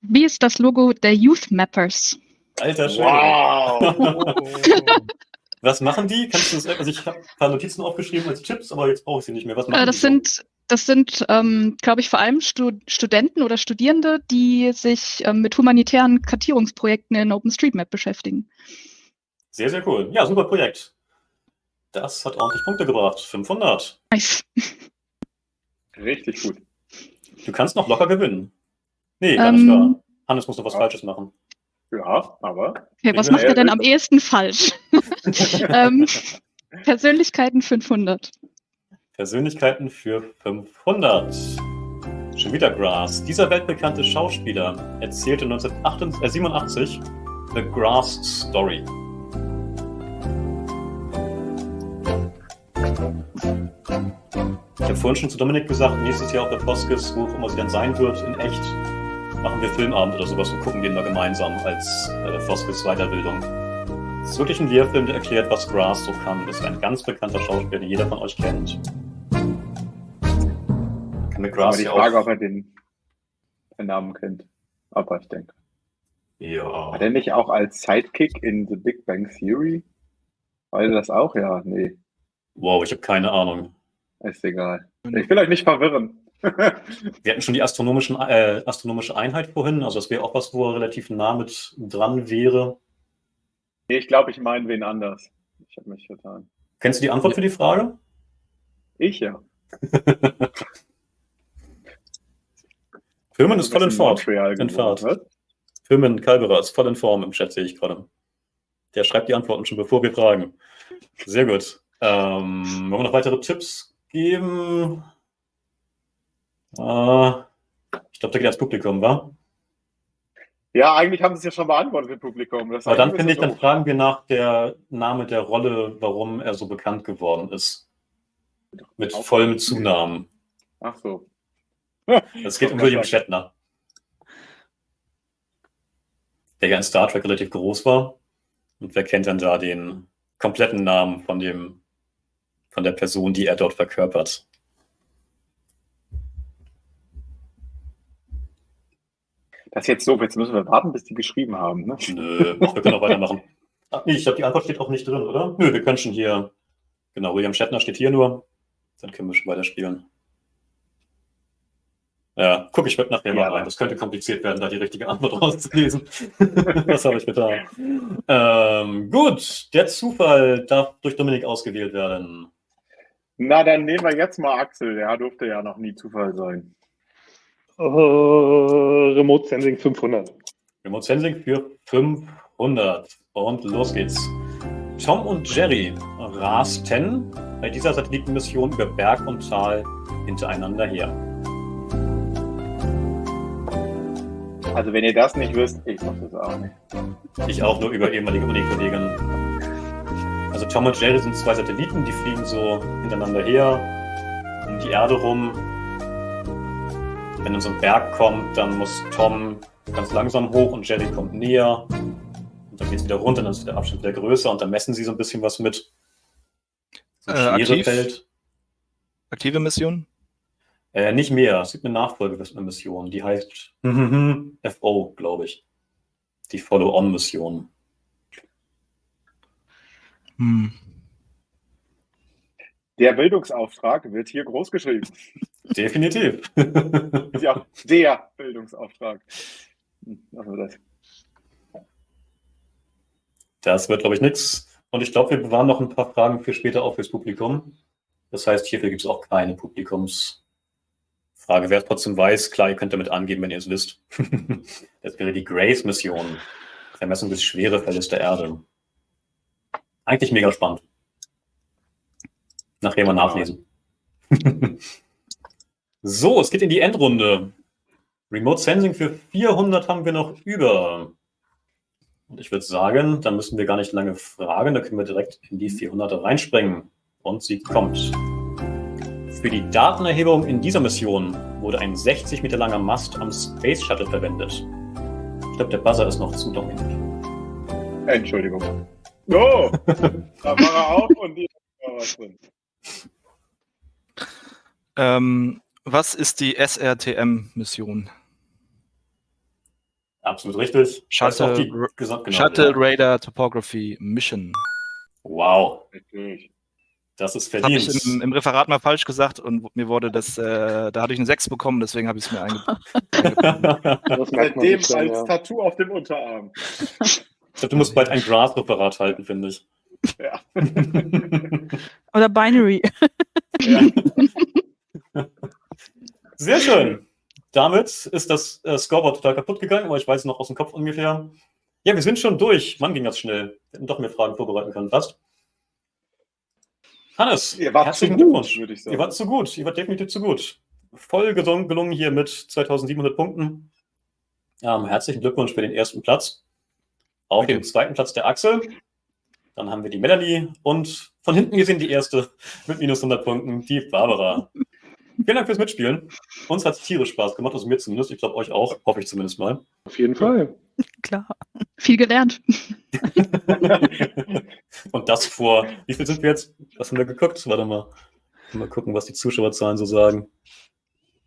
Wie ist das Logo der Youth Mappers? Alter Schwede. Wow. Was machen die? Kannst du das, also ich habe ein paar Notizen aufgeschrieben als Tipps, aber jetzt brauche ich sie nicht mehr. Was machen Äh, das die sind, das sind, ähm, glaube ich, vor allem Stu Studenten oder Studierende, die sich ähm, mit humanitären Kartierungsprojekten in OpenStreetMap beschäftigen. Sehr, sehr cool. Ja, super Projekt. Das hat ordentlich Punkte gebracht. 500. Nice. Richtig gut. Du kannst noch locker gewinnen. Nee, gar nicht Ähm, wahr. Hannes muss noch was ja. Falsches machen. Ja, aber. Okay, was macht er denn am ehesten falsch? ähm, Persönlichkeiten 500. Persönlichkeiten für 500. Schon wieder Grass. Dieser weltbekannte Schauspieler erzählte 1987 The Grass Story. Ich habe vorhin schon zu Dominik gesagt, nächstes Jahr auf der Foskis, wo auch immer sie dann sein wird, in echt, machen wir Filmabend oder sowas und gucken den mal gemeinsam als äh, Foskis Weiterbildung. Es ist wirklich ein Lehrfilm, der erklärt, was Grass so kann. Das ist ein ganz bekannter Schauspieler, den jeder von euch kennt. Kann mit Aber Grass die ja Frage, auch. ob er den, den Namen kennt. Aber ich denke. Ja. Hat er nicht auch als Sidekick in The Big Bang Theory? Weiß er das auch? Ja, nee, Wow, ich habe keine Ahnung. ist egal. Ich will euch nicht verwirren. Wir hatten schon die astronomischen, äh, astronomische Einheit vorhin, also das wäre auch was, wo er relativ nah mit dran wäre. ich glaube, ich meine wen anders. Ich habe mich vertan. Kennst du die Antwort für die Frage? Ich ja. Firmen ist voll in. Montreal In Fahrt. Firmen Kalberer ist voll in Form im Chat, sehe ich gerade. Der schreibt die Antworten schon, bevor wir fragen. Sehr gut. Ähm, wollen wir noch weitere Tipps geben? Äh, ich glaube, da geht das Publikum, wa? Ja, eigentlich haben sie es ja schon beantwortet im Publikum. Das Aber dann finde ich, dann doof. fragen wir nach der Name der Rolle, warum er so bekannt geworden ist. Mit vollem Zunamen. Ach so. Es geht um William Shatner. Der ja in Star Trek relativ groß war. Und wer kennt dann da den kompletten Namen von dem, von der Person, die er dort verkörpert? Das ist jetzt doof. Jetzt müssen wir warten, bis die geschrieben haben. Ne? Nö, wir können auch weitermachen. Ach nee, ich glaube, die Antwort steht auch nicht drin, oder? Nö, wir können schon hier. Genau, William Shatner steht hier nur. Dann können wir schon weiterspielen. Ja, guck, ich werde nachher mal Ja. rein. Das könnte kompliziert werden, da die richtige Antwort rauszulesen. Was habe ich getan? Ähm, gut, der Zufall darf durch Dominik ausgewählt werden. Na, dann nehmen wir jetzt mal Axel. Der durfte ja noch nie Zufall sein. Äh, Remote Sensing 500. Remote Sensing für 500. Und los geht's. Tom und Jerry rasten bei dieser Satellitenmission über Berg und Tal hintereinander her. Also, wenn ihr das nicht wisst, ich muss das auch nicht. Ich auch nur über ehemalige Uni-Kollegen. Also Tom und Jerry sind zwei Satelliten, die fliegen so hintereinander her, um die Erde rum. Wenn dann so ein Berg kommt, dann muss Tom ganz langsam hoch und Jerry kommt näher. Und dann geht es wieder runter, dann ist der Abstand wieder größer und dann messen sie so ein bisschen was mit. So Äh, aktiv? Aktive Mission? Äh, nicht mehr. Es gibt eine Nachfolge für eine Mission, die heißt FO, glaube ich. Die Follow-on-Mission. Hm. Der Bildungsauftrag wird hier groß geschrieben. Definitiv. Ist ja auch der Bildungsauftrag. Also das. Das wird, glaube ich, nichts. Und ich glaube, wir bewahren noch ein paar Fragen für später auch fürs Publikum. Das heißt, hierfür gibt es auch keine Publikumsfragen. Frage, wer es trotzdem weiß, klar, ihr könnt damit angeben, wenn ihr es wisst. das wäre die Grace-Mission. Vermessung des Schwerefeldes der Erde. Eigentlich mega spannend. Nachher mal nachlesen. so, es geht in die Endrunde. Remote Sensing für 400 haben wir noch über. Und ich würde sagen, dann müssen wir gar nicht lange fragen, da können wir direkt in die 400 reinspringen. Und sie kommt. Für die Datenerhebung in dieser Mission wurde ein 60 Meter langer Mast am Space Shuttle verwendet. Ich glaube, der Buzzer ist noch zu dominant. Entschuldigung. Oh, da war er auch und die war was drin. Ähm, was ist die SRTM-Mission? Absolut richtig. Shuttle, genau, Shuttle ja. Radar Topography Mission. Wow, das ist Das habe verdient. ich im, im Referat mal falsch gesagt und mir wurde das, äh, da hatte ich eine 6 bekommen, deswegen habe ich es mir eingebaut. Nicht dann, als ja. Tattoo auf dem Unterarm. ich glaube, du musst bald ein Graph-Referat halten, finde ich. Ja. Oder Binary. ja. Sehr schön. Damit ist das äh, Scoreboard total kaputt gegangen, aber ich weiß noch aus dem Kopf ungefähr. Ja, wir sind schon durch. Mann, ging das schnell. Wir hätten doch mehr Fragen vorbereiten können. Passt. Hannes, Ihr wart herzlichen zu gut, Glückwunsch. würde ich sagen. Ihr wart zu gut. Ihr wart definitiv zu gut. Voll gesungen, gelungen hier mit 2700 Punkten. Ähm, herzlichen Glückwunsch für den ersten Platz. Auf dem zweiten Platz der Axel. Dann haben wir die Melanie und von hinten gesehen die erste mit minus 100 Punkten, die Barbara. Vielen Dank fürs Mitspielen. Uns hat es tierisch Spaß gemacht, also mir zumindest. Ich glaube, euch auch, hoffe ich zumindest mal. Auf jeden Fall. Klar. Viel gelernt. Und das vor, wie viel sind wir jetzt? Was haben wir geguckt? Warte mal. Mal gucken, was die Zuschauerzahlen so sagen.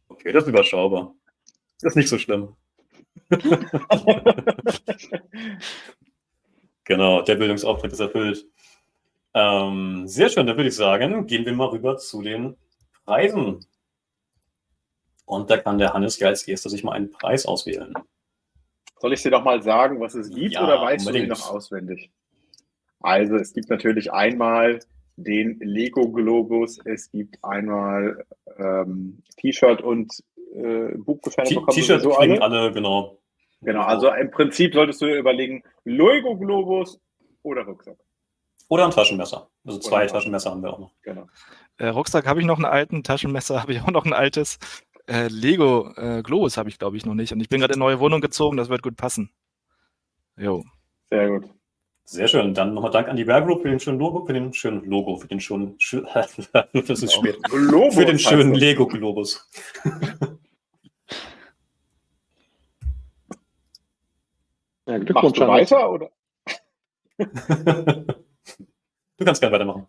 Okay, das ist überschaubar. Das ist nicht so schlimm. Genau, der Bildungsauftrag ist erfüllt. Ähm, sehr schön, dann würde ich sagen, gehen wir mal rüber zu den Preisen. Und da kann der Hannes ja als erster sich mal einen Preis auswählen. Soll ich dir doch mal sagen, was es gibt, Ja, oder weißt du unbedingt. die noch auswendig? Also, es gibt natürlich einmal den Lego-Globus, es gibt einmal ähm, T-Shirt und äh, Buchgutscheine bekommen T-Shirt kriegen alle. alle, genau. Genau, also im Prinzip solltest du dir überlegen, Lego-Globus oder Rucksack. Oder ein Taschenmesser. Also zwei Taschenmesser haben wir auch noch. Genau. Äh, Rucksack habe ich noch einen alten, Taschenmesser habe ich auch noch ein altes. Äh, Lego äh, Globus habe ich, glaube ich, noch nicht. Und ich bin gerade in eine neue Wohnung gezogen, das wird gut passen. Jo. Sehr gut. Sehr schön. Dann nochmal Dank an die Bear Group für den schönen Logo, für den schönen Logo, für den schönen, schö- das ist spät. Globus Für den schönen das. Lego-Globus. Ja, Machst Glückwunsch, weiter oder? Du kannst gerne weitermachen.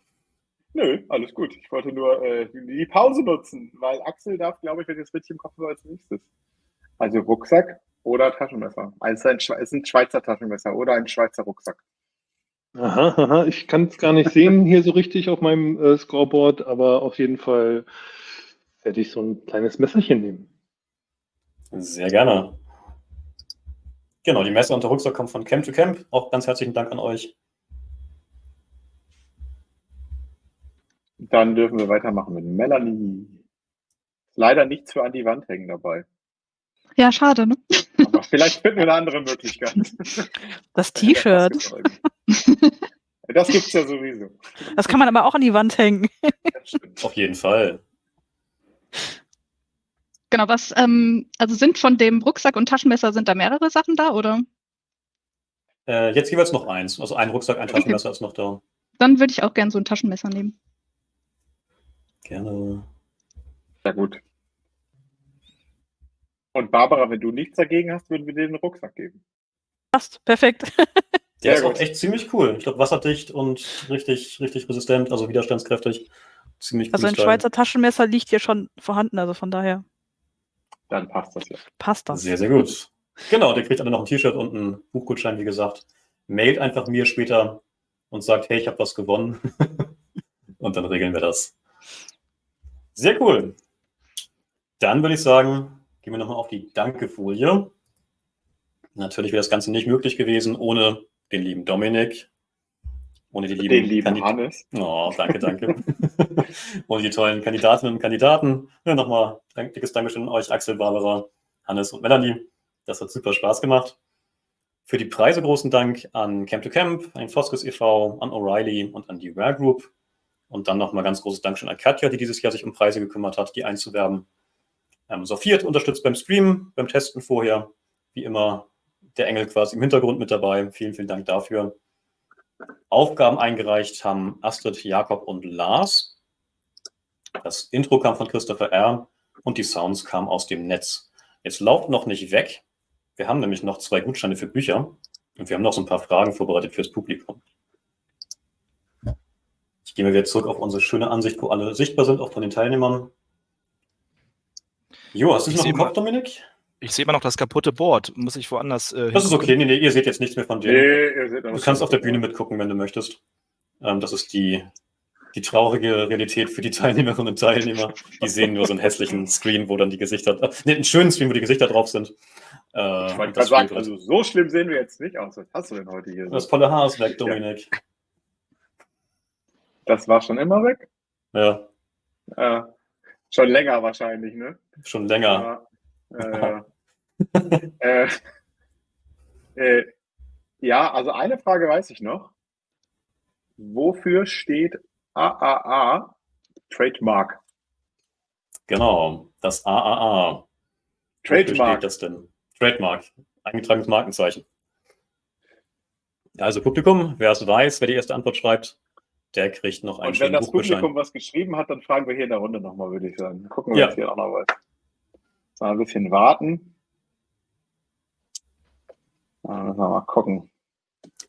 Nö, alles gut. Ich wollte nur äh, die Pause nutzen, weil Axel darf, glaube ich, wenn ich das richtig im Kopf habe, als nächstes. Also Rucksack oder Taschenmesser. Also ein, Schwe- ist ein Schweizer Taschenmesser oder ein Schweizer Rucksack. Aha, aha, ich kann es gar nicht sehen hier so richtig auf meinem äh, Scoreboard, aber auf jeden Fall werde ich so ein kleines Messerchen nehmen. Sehr gerne. Genau, die Messe und der Rucksack kommen von Camp to Camp. Auch ganz herzlichen Dank an euch. Dann dürfen wir weitermachen mit Melanie. Leider nichts für an die Wand hängen dabei. Ja, schade, ne? Aber vielleicht finden wir eine andere Möglichkeit. Das T-Shirt. Das gibt es ja sowieso. Das kann man aber auch an die Wand hängen. Auf jeden Fall. Genau, was, ähm, also sind von dem Rucksack und Taschenmesser, sind da mehrere Sachen da, oder? Äh, jetzt jeweils noch eins. Also ein Rucksack, ein Taschenmesser ist noch da. Dann würde ich auch gern so ein Taschenmesser nehmen. Gerne. Sehr gut. Und Barbara, wenn du nichts dagegen hast, würden wir dir den Rucksack geben. Passt, perfekt. Der ist auch echt ziemlich cool. Ich glaube, wasserdicht und richtig, richtig resistent, also widerstandskräftig. Ziemlich Also ein Teil. Schweizer Taschenmesser liegt hier schon vorhanden, also von daher Dann passt das ja. passt das. Sehr, sehr gut. Genau, der kriegt alle noch ein T-Shirt und einen Buchgutschein, wie gesagt. Mailt einfach mir später und sagt, hey, ich habe was gewonnen. und dann regeln wir das. Sehr cool. Dann würde ich sagen, gehen wir nochmal auf die Danke-Folie. Natürlich wäre das Ganze nicht möglich gewesen ohne den lieben Dominik. Ohne die lieben, Den lieben Hannes. Oh, danke, danke. und die tollen Kandidatinnen und Kandidaten. Ja, nochmal ein dickes Dankeschön an euch, Axel, Barbara, Hannes und Melanie. Das hat super Spaß gemacht. Für die Preise großen Dank an Camp to Camp, an Foskes e.V., an O'Reilly und an die Rare Group. Und dann nochmal ganz großes Dankeschön an Katja, die dieses Jahr sich um Preise gekümmert hat, die einzuwerben. Ähm, Sophiat unterstützt beim Stream, beim Testen vorher. Wie immer der Engel quasi im Hintergrund mit dabei. Vielen, vielen Dank dafür. Aufgaben eingereicht haben Astrid, Jakob und Lars. Das Intro kam von Christopher R. und die Sounds kamen aus dem Netz. Jetzt lauft noch nicht weg. Wir haben nämlich noch zwei Gutscheine für Bücher und wir haben noch so ein paar Fragen vorbereitet fürs Publikum. Ich gehe mal wieder zurück auf unsere schöne Ansicht, wo alle sichtbar sind, auch von den Teilnehmern. Jo, hast du Ich noch im Kopf, Dominik? Ich sehe immer noch das kaputte Board. Muss ich woanders äh, Das ist okay. Nee, nee, ihr seht jetzt nichts mehr von Nee, denen. ihr seht Du kannst auf der Bühne mitgucken, wenn du möchtest. Ähm, das ist die, die traurige Realität für die Teilnehmerinnen und Teilnehmer. Die sehen nur so einen hässlichen Screen, wo dann die Gesichter, äh, nee, einen schönen Screen, wo die Gesichter drauf sind. Äh, Ich wollte gerade sagen, also so schlimm sehen wir jetzt nicht aus. Was hast du denn heute hier? das volle Haar ist weg, Dominik. Das war schon immer weg? Ja, Äh, schon länger wahrscheinlich, ne? schon länger. Ja, äh, äh, äh, ja, also eine Frage weiß ich noch. Wofür steht AAA Trademark? Genau, das AAA. Wofür Trademark. steht das denn? Trademark, eingetragenes Markenzeichen. Also Publikum, wer es weiß, wer die erste Antwort schreibt, der kriegt noch einen Und wenn das. Publikum was geschrieben hat, dann fragen wir hier in der Runde nochmal, würde ich sagen. Gucken wir Ja. jetzt hier auch noch was. So, ein bisschen warten. Ah, müssen wir mal gucken.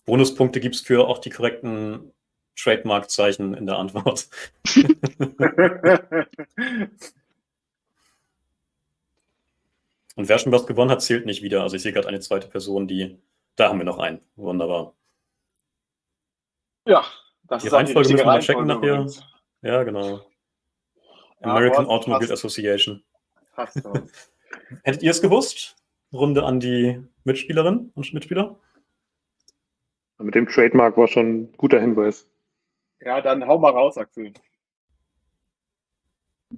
Bonuspunkte gibt es für auch die korrekten Trademark-Zeichen in der Antwort. Und wer schon was gewonnen hat, zählt nicht wieder. Also ich sehe gerade eine zweite Person, die. Da haben wir noch einen. Wunderbar. ja, das Die Reihenfolge müssen wir mal checken nachher. übrigens. Ja, genau. Ja, American Automobile passt. Association. Passt. Hättet ihr es gewusst? Runde an die Mitspielerinnen und Mitspieler? Mit dem Trademark war schon ein guter Hinweis. Ja, dann hau mal raus, Axel.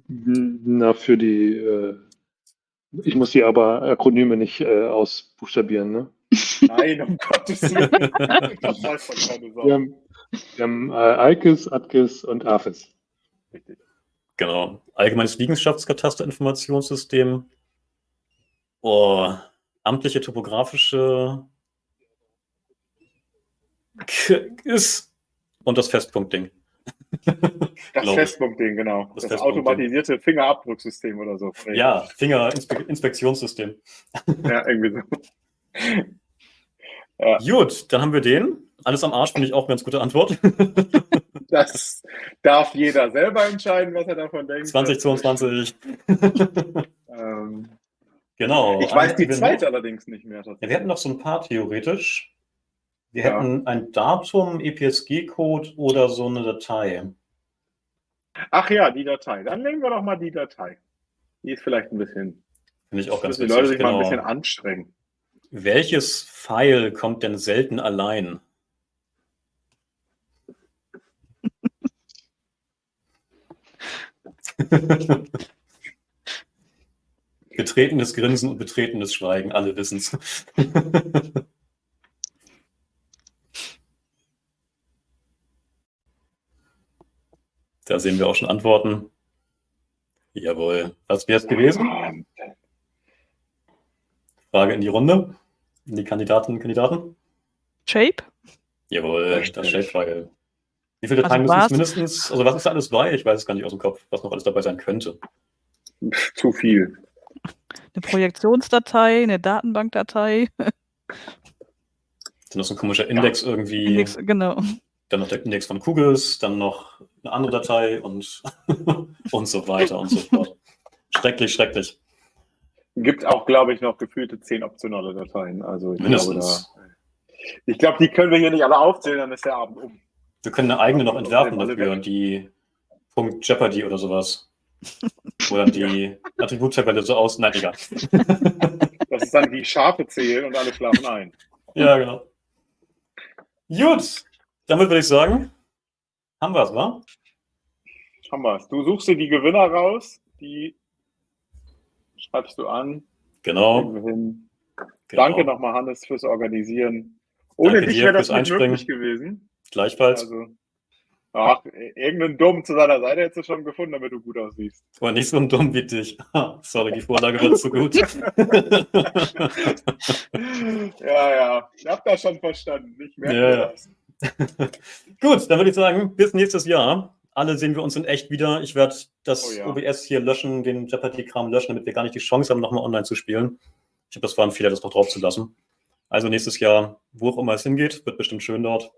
Na, für die, äh, ich muss die aber Akronyme nicht äh, ausbuchstabieren, ne? Nein, um Gottes Willen. Das weiß doch keine Sau. Wir haben, äh, Alkes, Atkes und Afis. Richtig. Genau. Allgemeines Liegenschaftskataster-Informationssystem. Oh, amtliche topografische K- ist und das Festpunktding. Das. Festpunktding, genau. Das Das, Festpunktding. automatisierte Fingerabdrucksystem oder so. Ja, Fingerinspektionssystem. Ja, irgendwie so. Gut, dann haben wir den. Alles am Arsch finde ich auch eine ganz gute Antwort. Das darf jeder selber entscheiden, was er davon denkt. 2022. Ähm, genau. ich weiß die Gewinn- Zeit allerdings nicht mehr. Ja, wir hätten noch so ein paar theoretisch. Wir Ja. hätten ein Datum, EPSG-Code oder so eine Datei. Ach ja, die Datei. Dann nehmen wir doch mal die Datei. Die ist vielleicht ein bisschen, Finde ich auch ganz müssen die Leute sich mal ein Genau. bisschen anstrengen. Welches File kommt denn selten allein? Betretenes Grinsen und betretenes Schweigen, alle wissen's. da sehen wir auch schon Antworten. Jawohl. Was wäre es gewesen? Frage in die Runde. In die Kandidatinnen und Kandidaten. Shape? Jawohl, das Shape-File. Wie viele Dateien Also müssen es mindestens, also was ist da alles bei? Ich weiß es gar nicht aus dem Kopf, was noch alles dabei sein könnte. Zu viel. Eine Projektionsdatei, eine Datenbankdatei, Dann noch so ein komischer Index irgendwie, Index, genau. dann noch der Index von Kugels, dann noch eine andere Datei und, und so weiter und so fort. Schrecklich, schrecklich. Gibt auch, glaube ich, noch gefühlte zehn optionale Dateien. Also ich glaube, Mindestens. da, ich glaube, die können wir hier nicht alle aufzählen, dann ist der Abend um. Wir können eine eigene noch entwerfen dafür, die Punkt Jeopardy oder sowas. Oder die Attributtabelle so aus. Nein, egal. Das ist dann wie Schafe zählen und alle schlafen ein. Ja, genau. Gut, Damit würde ich sagen, haben wir es, wa? Haben wir's. Du suchst dir die Gewinner raus, die schreibst du an, Genau. wir genau. Danke nochmal, Hannes, fürs Organisieren. Ohne Danke dich wäre das nicht möglich gewesen. Gleichfalls. Also, ach, irgendeinen Dumm zu seiner Seite hättest du schon gefunden, damit du gut aussiehst. Aber nicht so dumm wie dich. Sorry, die Vorlage wird zu gut. ja, ja, ich hab das schon verstanden. Ich merke Ja, das. Gut, dann würde ich sagen, bis nächstes Jahr. Alle sehen wir uns in echt wieder. Ich werde das Oh ja. OBS hier löschen, den Jeopardy-Kram löschen, damit wir gar nicht die Chance haben, nochmal online zu spielen. Ich glaube, das war ein Fehler, das noch drauf zu lassen. Also nächstes Jahr, wo auch immer es hingeht, wird bestimmt schön dort.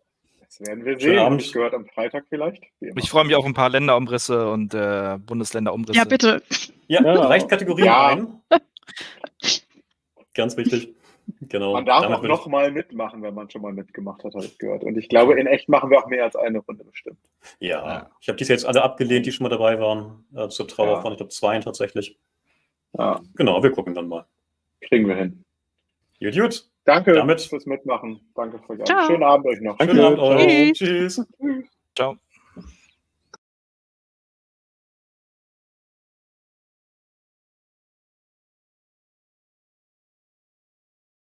Das werden wir sehen. Abend. Ich gehört am Freitag vielleicht. Ich freue mich auf ein paar Länderumrisse und äh, Bundesländerumrisse. Ja, bitte. Ja, Ja. reicht Kategorien Ja. ein. Ganz wichtig. Genau. Man darf Damit auch würde ich- noch mal mitmachen, wenn man schon mal mitgemacht hat, habe ich gehört. Und ich glaube, in echt machen wir auch mehr als eine Runde bestimmt. Ja, Ja. ich habe dies jetzt alle abgelehnt, die schon mal dabei waren. Äh, zur Trauer Ja. von, ich glaube, zwei tatsächlich. Ja, Genau, wir gucken dann mal. kriegen wir hin. Gut, gut. Danke Damit- fürs Mitmachen. Danke für Ciao. Schönen Abend euch noch. Danke. Schönen Abend euch. Tschüss. Tschüss. Ciao.